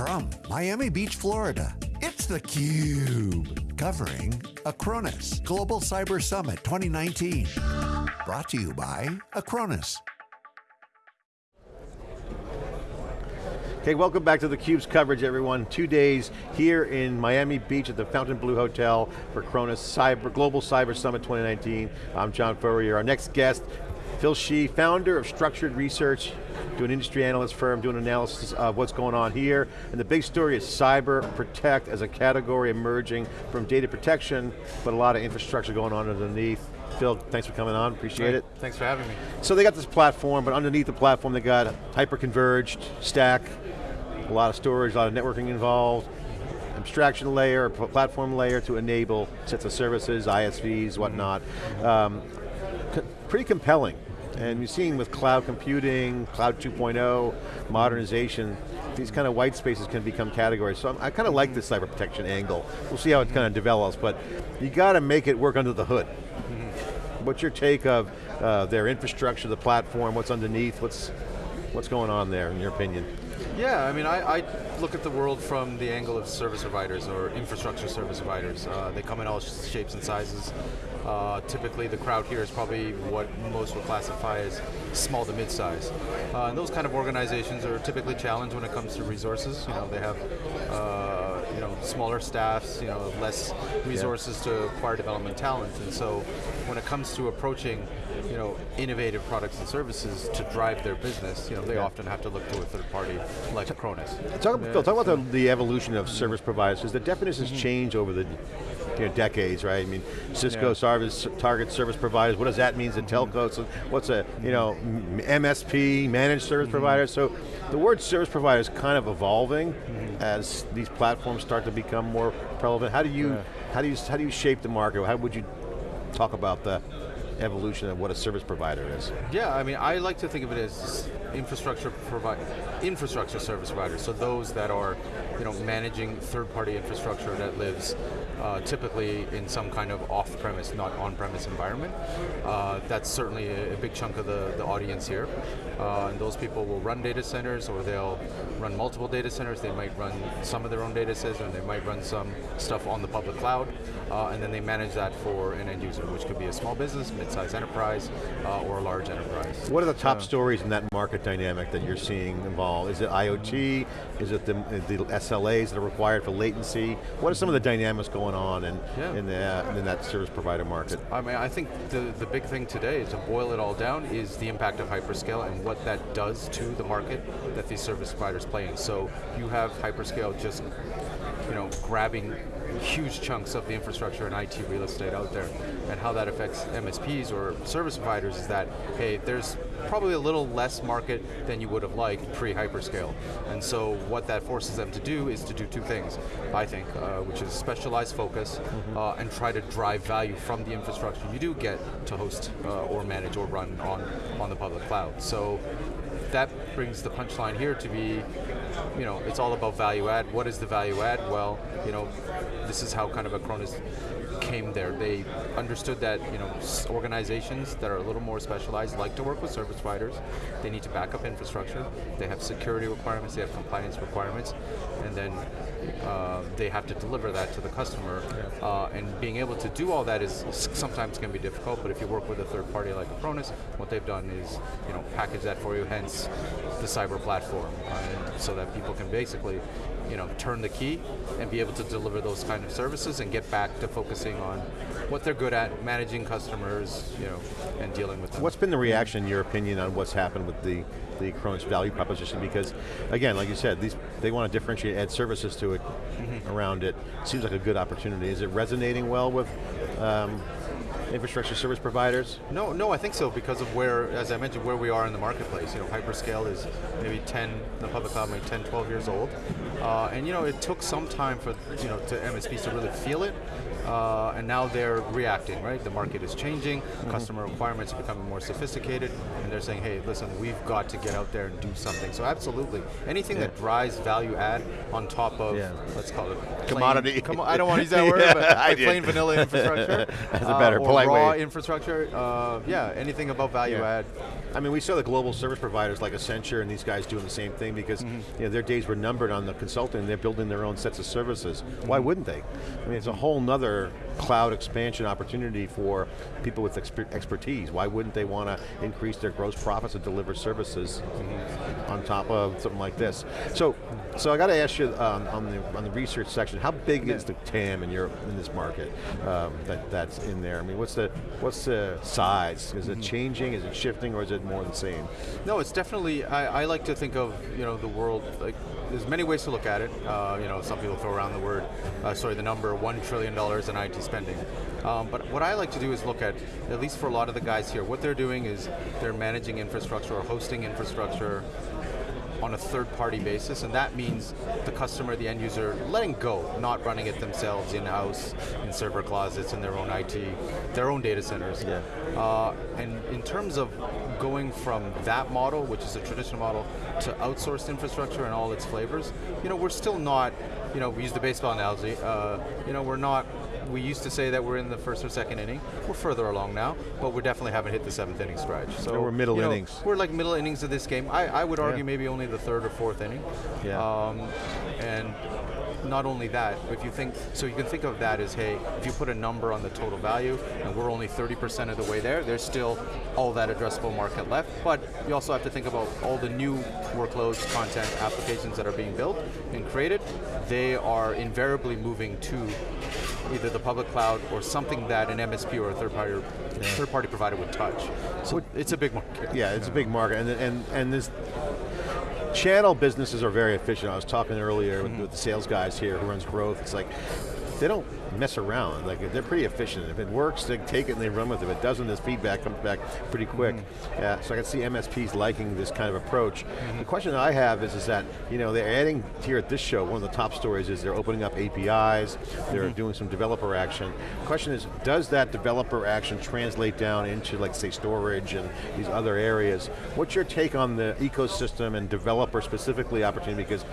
From Miami Beach, Florida, it's theCUBE. Covering Acronis Global Cyber Summit 2019. Brought to you by Acronis. Okay, welcome back to theCUBE's coverage everyone. Two days here in Miami Beach at the Fontainebleau Hotel for Acronis Cyber, Global Cyber Summit 2019. I'm John Furrier. Our next guest, Phil Shih, founder of Structured Research, doing industry analyst firm, doing analysis of what's going on here. And the big story is cyber protect as a category emerging from data protection, but a lot of infrastructure going on underneath. Phil, thanks for coming on, appreciate it. Thanks for having me. So they got this platform, but underneath the platform they got hyper-converged, stack, a lot of storage, a lot of networking involved, abstraction layer, platform layer to enable sets of services, ISVs, whatnot. Um, co pretty compelling. And you're seeing with cloud computing, cloud 2.0, modernization, these kind of white spaces can become categories. So I'm, i kind of like this cyber protection angle. We'll see how it kind of develops, but you got to make it work under the hood. What's your take of uh, their infrastructure, the platform, what's underneath, what's, what's going on there in your opinion? Yeah, I mean, I, I, look at the world from the angle of service providers or infrastructure service providers. Uh, they come in all shapes and sizes. Uh, typically, the crowd here is probably what most would classify as small to mid-size. Uh, and those kind of organizations are typically challenged when it comes to resources. You know, they have uh, you know smaller staffs, you know, less resources yeah. to acquire development talent, and so when it comes to approaching you know, innovative products and services to drive their business, you know, they yeah. often have to look to a third party like Acronis. Talk, yeah. Phil, talk about the, the, evolution of service providers, because the definitions mm -hmm. change over the you know, decades, right? I mean, Cisco yeah. service, target service providers, what does that mean to telcos? What's a, you know, MSP, managed service mm -hmm. providers? So the word service provider is kind of evolving mm -hmm. as these platforms start to become more relevant. How do you, how do you, how do you shape the market? How would you talk about that? Evolution of what a service provider is. Yeah, I mean, I like to think of it as infrastructure provide infrastructure service providers. So those that are, you know, managing third-party infrastructure that lives uh, typically in some kind of off-premise, not on-premise environment. Uh, that's certainly a, a, big chunk of the, the audience here. Uh, and those people will run data centers or they'll run multiple data centers. They might run some of their own data centers and they might run some stuff on the public cloud. Uh, and then they manage that for an end user, which could be a small business, mid-sized enterprise, uh, or a large enterprise. What are the top stories in that market dynamic that you're seeing involved? Is it IoT? Is it the, the SLAs that are required for latency? What are some of the dynamics going on in, yeah. in, the, in that service provider market? I mean, I think the, the big thing today, to boil it all down, is the impact of hyperscale and what that does to the market that these service providers play in. So you have hyperscale just you know, grabbing huge chunks of the infrastructure and IT real estate out there. And how that affects MSPs or service providers is that, hey, there's probably a little less market than you would have liked pre-hyperscale. And so what that forces them to do is to do two things, I think, uh, which is specialized focus mm -hmm. uh, and try to drive value from the infrastructure you do get to host uh, or manage or run on, on the public cloud. So that brings the punchline here to be, you know, it's all about value add. What is the value add? Well, you know, this is how kind of a Acronis came there. They understood that you know organizations that are a little more specialized like to work with service providers. They need to back up infrastructure. They have security requirements. They have compliance requirements, and then uh, they have to deliver that to the customer. Yeah. Uh, and being able to do all that is sometimes can be difficult. But if you work with a third party like Acronis, what they've done is you know package that for you. Hence the cyber platform, uh, so that people can basically you know, turn the key and be able to deliver those kind of services and get back to focusing on what they're good at, managing customers, you know, and dealing with them. What's been the reaction, in your opinion, on what's happened with the the Acronis value proposition? Because, again, like you said, these they want to differentiate, add services to it, mm -hmm. around it. Seems like a good opportunity. Is it resonating well with um, infrastructure service providers? No, no, I think so because of where, as I mentioned, where we are in the marketplace. You know, hyperscale is maybe 10, the public cloud maybe 10, 12 years old. Uh, and you know, it took some time for, you know, to MSPs to really feel it. Uh, and now they're reacting, right? The market is changing, customer requirements are becoming more sophisticated, and they're saying, hey, listen, we've got to get out there and do something. So absolutely, anything Yeah. that drives value add on top of, Yeah. let's call it plain- Commodity. commo- I don't want to use that word, Yeah, but like plain vanilla infrastructure. That's a uh, better, or polite raw way. infrastructure. Uh, yeah, anything above value add. I mean, we saw the global service providers like Accenture and these guys doing the same thing because Mm-hmm. you know, their days were numbered on the consulting. They're building their own sets of services. Why Mm-hmm. wouldn't they? I mean, it's a whole nother cloud expansion opportunity for people with exper- expertise. Why wouldn't they want to increase their gross profits and deliver services Mm-hmm. on top of something like this? So, so I got to ask you um, on the on the research section, how big is the TAM in your in this market um, that that's in there? I mean, what's the what's the size? Is Mm-hmm. it changing? Is it shifting, or is it more the same? No, it's definitely. I, I like to think of you know the world like there's many ways to look at it. Uh, you know, some people throw around the word, uh, sorry, the number one trillion dollars in IT spending. Um, but what I like to do is look at, at least for a lot of the guys here, what they're doing is they're managing infrastructure or hosting infrastructure on a third-party basis, and that means the customer, the end user, letting go, not running it themselves in-house, in server closets, in their own IT, their own data centers. Yeah. Uh, and in terms of going from that model, which is a traditional model, to outsourced infrastructure and all its flavors, you know, we're still not, you know, we use the baseball analogy, uh, you know, we're not, we used to say that we're in the first or second inning. We're further along now, but we definitely haven't hit the seventh inning stretch. So No, we're middle you know, innings. We're like middle innings of this game. I, I would argue Yeah. maybe only the third or fourth inning. Yeah. Um, and not only that, if you think, so you can think of that as, hey, if you put a number on the total value, and we're only 30% of the way there, there's still all that addressable market left. But you also have to think about all the new workloads, content, applications that are being built and created. They are invariably moving to either the public cloud or something that an MSP or a third party third party provider would touch. So it's a big market. Yeah, it's a big market, and and and this channel businesses are very efficient. I was talking earlier with, mm-hmm. with the sales guys here who runs growth. It's like they don't mess around. Like they're pretty efficient. If it works, they take it and they run with it. If it doesn't, this feedback comes back pretty quick. Mm-hmm. Yeah, so I can see MSPs liking this kind of approach. Mm-hmm. The question that I have is, is that you know they're adding here at this show. One of the top stories is they're opening up APIs. They're mm-hmm. doing some developer action. The question is, does that developer action translate down into like say storage and these other areas? What's your take on the ecosystem and developer specifically opportunity? Because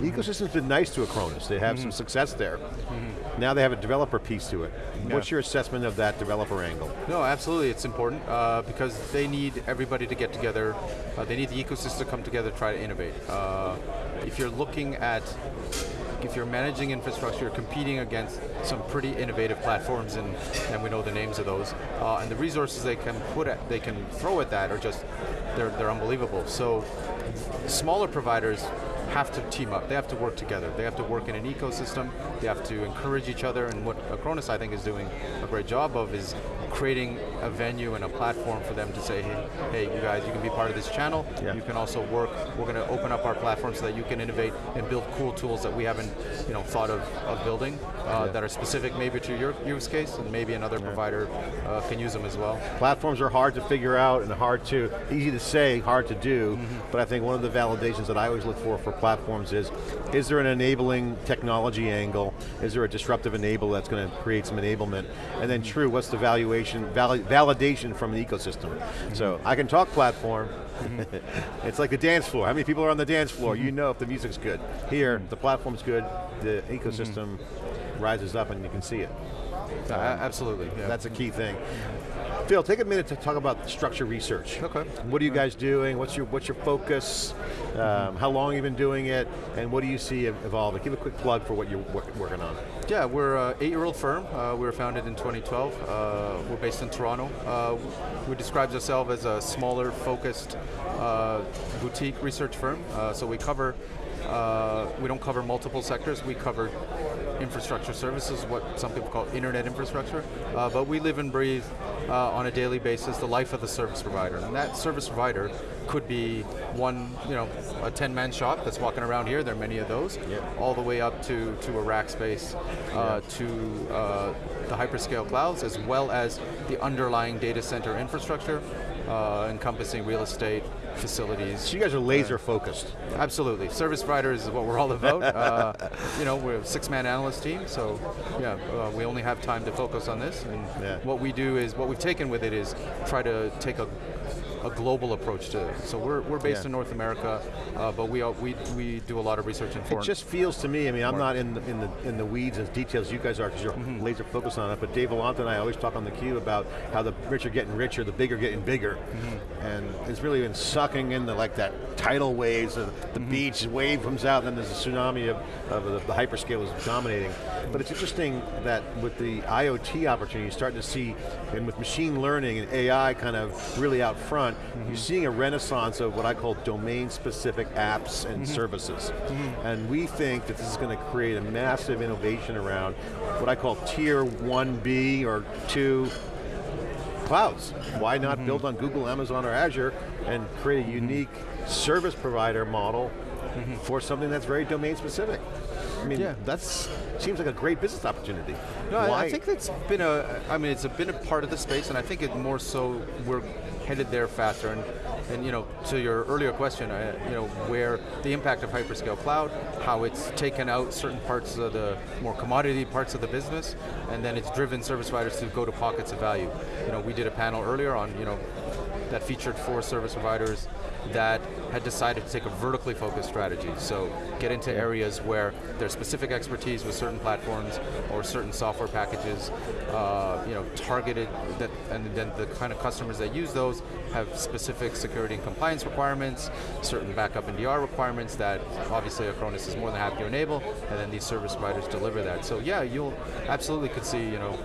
the ecosystem's been nice to Acronis. They have some success there. Now they have a developer piece to it. What's your assessment of that developer angle? No, absolutely, it's important uh, because they need everybody to get together. Uh, they need the ecosystem to come together, to try to innovate. Uh, if you're looking at, if you're managing infrastructure, you're competing against some pretty innovative platforms, and, and we know the names of those. Uh, and the resources they can put at, they can throw at that are just, they're they're unbelievable. So, smaller providers have to team up. They have to work together. They have to work in an ecosystem. They have to encourage each other. And what Acronis, I think, is doing a great job of is creating a venue and a platform for them to say, hey, hey, you guys, you can be part of this channel. Yeah. You can also work. We're going to open up our platform so that you can innovate and build cool tools that we haven't, you know, thought of, of building uh, Yeah. that are specific maybe to your use case, and maybe another provider uh, can use them as well. Platforms are hard to figure out and hard to, easy to say, hard to do, but I think one of the validations that I always look for for platforms is, is there an enabling technology angle? Is there a disruptive enable that's going to create some enablement? And then true, what's the valuation, vali validation from the ecosystem? So I can talk platform, it's like the dance floor. How many people are on the dance floor? You know if the music's good. Here, the platform's good, the ecosystem rises up and you can see it. Absolutely. Yeah. That's a key thing. Phil, take a minute to talk about structure research. Okay. What are you guys doing? What's your what's your focus? Um, how long you've been doing it? And what do you see evolving? Give a quick plug for what you're wor- working on. Yeah, we're an eight-year-old firm. Uh, we were founded in 2012. Uh, we're based in Toronto. Uh, we describe ourselves as a smaller, focused uh, boutique research firm. Uh, so we cover, uh, we don't cover multiple sectors. We cover infrastructure services, what some people call internet infrastructure. Uh, but we live and breathe uh, on a daily basis the life of the service provider, and that service provider could be one, you know, a 10-man shop that's walking around here. There are many of those, Yep. all the way up to to a Rackspace, uh, to uh, the hyperscale clouds, as well as the underlying data center infrastructure, uh, encompassing real estate, facilities. So you guys are laser focused. Absolutely. Service providers is what we're all about. uh, you know, we're a six-man analyst team, so yeah, uh, we only have time to focus on this. And Yeah. what we do is, what we've taken with it is try to take a a global approach to it. So we're, we're based Yeah. in North America, uh, but we, we we do a lot of research in foreign. It just feels to me, I mean, I'm not in the, in the, in the weeds as details you guys are because you're Mm-hmm. laser focused on it, but Dave Vellante and I always talk on the cube about how the rich are getting richer, the big are getting bigger. Mm-hmm. And it's really been sucking in the, like that tidal waves, of the Mm-hmm. beach wave comes out, and then there's a tsunami of, of the, the hyperscalers dominating. But it's interesting that with the IoT opportunity, you're starting to see, and with machine learning and AI kind of really out front, Mm-hmm. you're seeing a renaissance of what I call domain-specific apps and Mm-hmm. services. And we think that this is going to create a massive innovation around what I call tier 1B or 2 clouds. Why not Mm-hmm. build on Google, Amazon, or Azure and create a unique service provider model for something that's very domain specific? I mean. Yeah. that's seems like a great business opportunity. No, I- Why- I think that's been a. I mean, it's been a part of the space, and I think it more so we're headed there faster. And, and you know, to your earlier question, I, you know, where the impact of hyperscale cloud, how it's taken out certain parts of the more commodity parts of the business, and then it's driven service providers to go to pockets of value. You know, we did a panel earlier on, you know, that featured four service providers that had decided to take a vertically focused strategy. So get into areas where there's specific expertise with certain platforms or certain software packages, uh, you know, targeted, that, and then the kind of customers that use those have specific security and compliance requirements, certain backup and DR requirements that obviously Acronis is more than happy to enable, and then these service providers deliver that. So yeah, you'll absolutely could see, you know,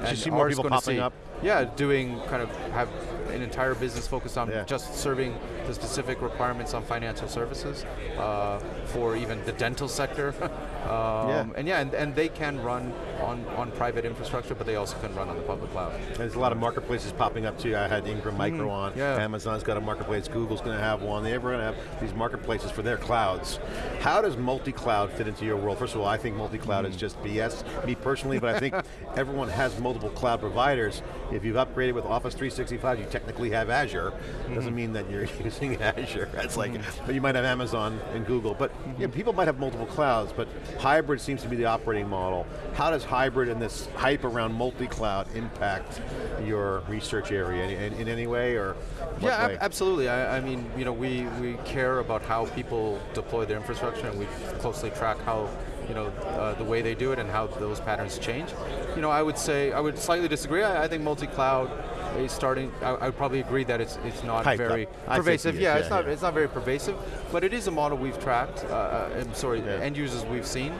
and see more people popping see- up? yeah, doing kind of have an entire business focused on Yeah. just serving the specific requirements on financial services uh, for even the dental sector. um, Yeah. And yeah, and, and they can run on, on private infrastructure, but they also can run on the public cloud. There's a lot of marketplaces popping up too. I had Ingram Micro on. Mm-hmm. yeah. Amazon's got a marketplace. Google's going to have one. They're going to have these marketplaces for their clouds. How does multi-cloud fit into your world? First of all, I think multi-cloud Mm. is just BS, me personally, but I think everyone has multiple cloud providers. If you've upgraded with Office 365, you technically have Azure. Mm-hmm. Doesn't mean that you're using Azure. That's like, but you might have Amazon and Google. But yeah, people might have multiple clouds, but hybrid seems to be the operating model. How does hybrid and this hype around multi-cloud impact your research area in, in, in any way or Yeah, ab- way? absolutely. I, I mean, you know, we, we care about how people deploy their infrastructure, and we closely track how, you know, uh, the way they do it and how those patterns change. You know, I would say I would slightly disagree. I, I think multi-cloud is starting. I, I would probably agree that it's it's not Hyped very up. Pervasive. it yeah, yeah, it's not yeah. it's not very pervasive, but it is a model we've tracked. Uh, uh, I'm sorry, Yeah. end users we've seen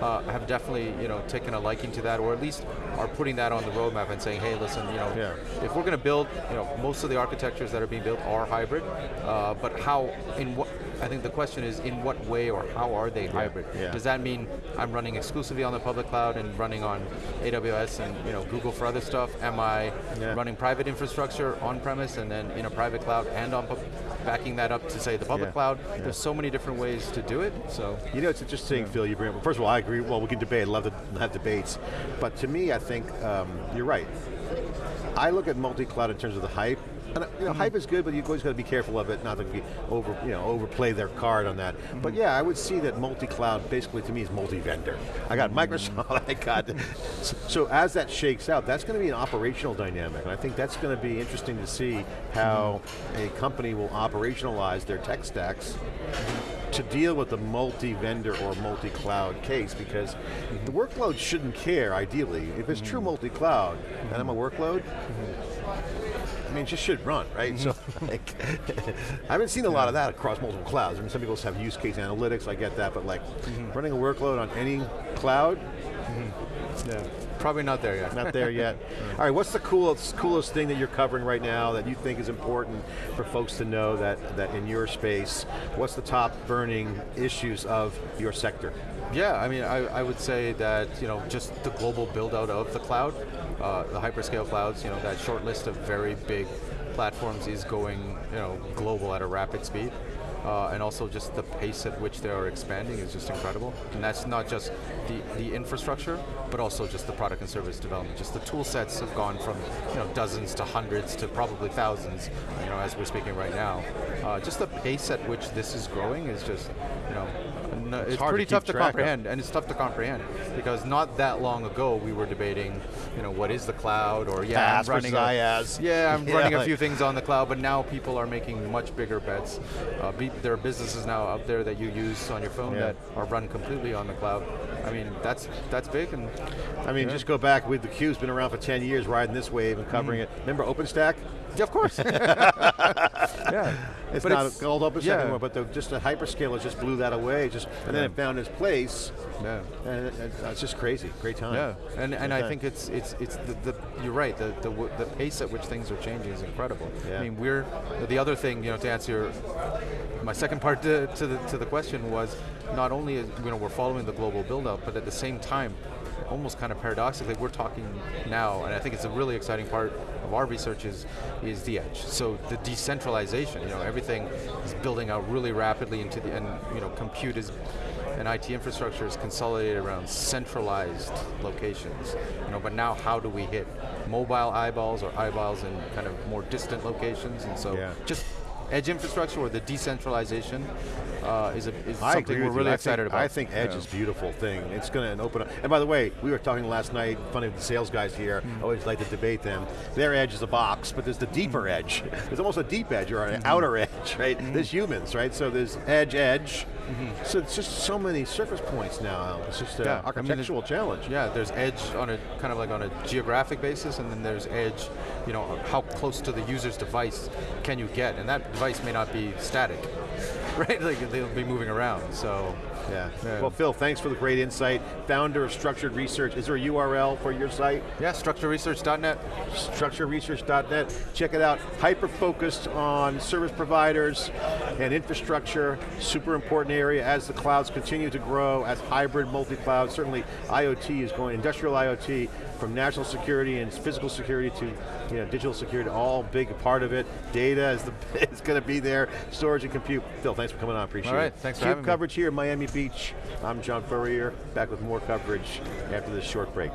uh, have definitely you know taken a liking to that, or at least are putting that on the roadmap and saying, hey, listen, you know, Yeah. if we're going to build, you know, most of the architectures that are being built are hybrid, uh, but how, in what, I think the question is, in what way or how are they hybrid? yeah. Does that mean I'm running exclusively on the public cloud and running on AWS and you know Google for other stuff? Am I running private infrastructure on premise and then in a private cloud and on pub- backing that up to say the public Yeah. cloud? Yeah. There's so many different ways to do it. So You know, it's interesting, Phil, you bring up, first of all, I agree, well, we can debate, I love to have debates, but to me, I think, um, you're right. I look at multi-cloud in terms of the hype, and uh, you know, hype is good, but you always got to be careful of it, not to be over, you know, overplay their card on that. But mm-hmm. yeah, I would see that multi-cloud basically to me is multi-vendor. I got Microsoft, I got, so, so as that shakes out, that's going to be an operational dynamic, and I think that's going to be interesting to see how mm-hmm. a company will operationalize their tech stacks to deal with the multi-vendor or multi-cloud case because the mm-hmm. workload shouldn't care, ideally. If it's true multi-cloud and I'm a workload, mean, it just should run, right? So, like, I haven't seen a lot of that across multiple clouds. I mean, some people have use case analytics, I get that, but like, mm-hmm. running a workload on any cloud, mm-hmm. yeah, probably not there yet. not there yet. All right, what's the coolest, coolest thing that you're covering right now that you think is important for folks to know that, that in your space, what's the top burning issues of your sector? Yeah, I mean, I, I would say that you know just the global build out of the cloud, uh, the hyperscale clouds. You know that short list of very big platforms is going you know global at a rapid speed. Uh, and also just the pace at which they are expanding is just incredible. And that's not just the, the infrastructure, but also just the product and service development. Just the tool sets have gone from you know dozens to hundreds to probably thousands, you know, as we're speaking right now. Uh, just the pace at which this is growing is just, you know, no, it's, to pretty keep tough to track of. comprehend, and it's tough to comprehend because not that long ago we were debating, you know, what is the cloud, or yeah, PaaS I'm running a, IaaS. yeah, I'm Yeah, running a few things on the cloud, but now people are making much bigger bets. Uh, there are businesses now out there that you use on your phone Yeah. that are run completely on the cloud. I mean, that's that's big, and I mean, Yeah. just go back with the Cube's been around for 10 years, riding this wave and covering Mm-hmm. it. Remember OpenStack? yeah, of course, yeah. It's But not it's- called OpenStack yeah. anymore, but the, just the hyperscaler just blew that away. Just and then it found its place. Yeah. And it, it- it's just crazy. Great time. Yeah, and, and I think it's it's it's the, the you're right. The, the the pace at which things are changing is incredible. Yeah. I mean, we're the other thing you know to answer your, my second part to, to the to the question was not only is, you know we're following the global build up, but at the same time, almost kind of paradoxically, we're talking now, and I think it's a really exciting part of our research is is the edge. So the decentralization. You know, everything is building out really rapidly into the and you know compute is and IT infrastructure is consolidated around centralized locations. You know, but now how do we hit mobile eyeballs or eyeballs in kind of more distant locations? And so Yeah. just edge infrastructure or the decentralization uh, is, a, is something we're with you. really I excited think, about. I think Edge Yeah. is a beautiful thing. It's going to open up. And by the way, we were talking last night, funny with the sales guys here, Mm-hmm. I always like to debate them. Their edge is a box, but there's the deeper Mm-hmm. edge. There's almost a deep edge or an outer edge, right? Mm-hmm. There's humans, right? So there's edge, edge. So it's just so many surface points now. It's just an Yeah, I mean, architectural challenge. Yeah, there's edge on a kind of like on a geographic basis, and then there's edge, you know, how close to the user's device can you get, and that device may not be static, right? Like they'll be moving around. So Yeah. Yeah. Well, Phil, thanks for the great insight. Founder of Structured Research. Is there a URL for your site? yeah, structureresearch.net. structureresearch.net. Check it out. Hyper focused on service providers and infrastructure. Super important area as the clouds continue to grow, as hybrid multi-cloud. Certainly IoT is going, industrial IoT, from national security and physical security to you know, digital security, all big part of it. Data is, the, is going to be there, storage and compute. Phil, thanks for coming on, appreciate All right, it. thanks for Cube having me. coverage here in Miami Beach. I'm John Furrier, back with more coverage after this short break.